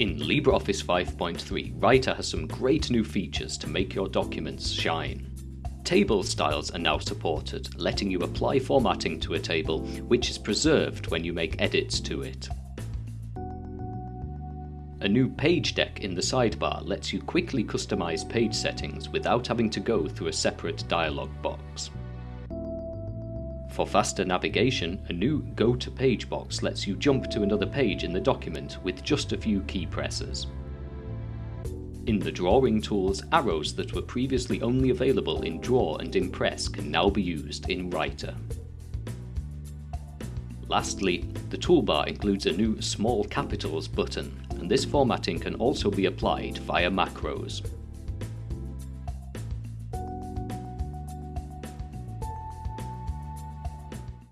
In LibreOffice 5.3, Writer has some great new features to make your documents shine. Table styles are now supported, letting you apply formatting to a table which is preserved when you make edits to it. A new page deck in the sidebar lets you quickly customize page settings without having to go through a separate dialog box. For faster navigation, a new Go to Page box lets you jump to another page in the document with just a few key presses. In the drawing tools, arrows that were previously only available in Draw and Impress can now be used in Writer. Lastly, the toolbar includes a new Small Capitals button, and this formatting can also be applied via macros.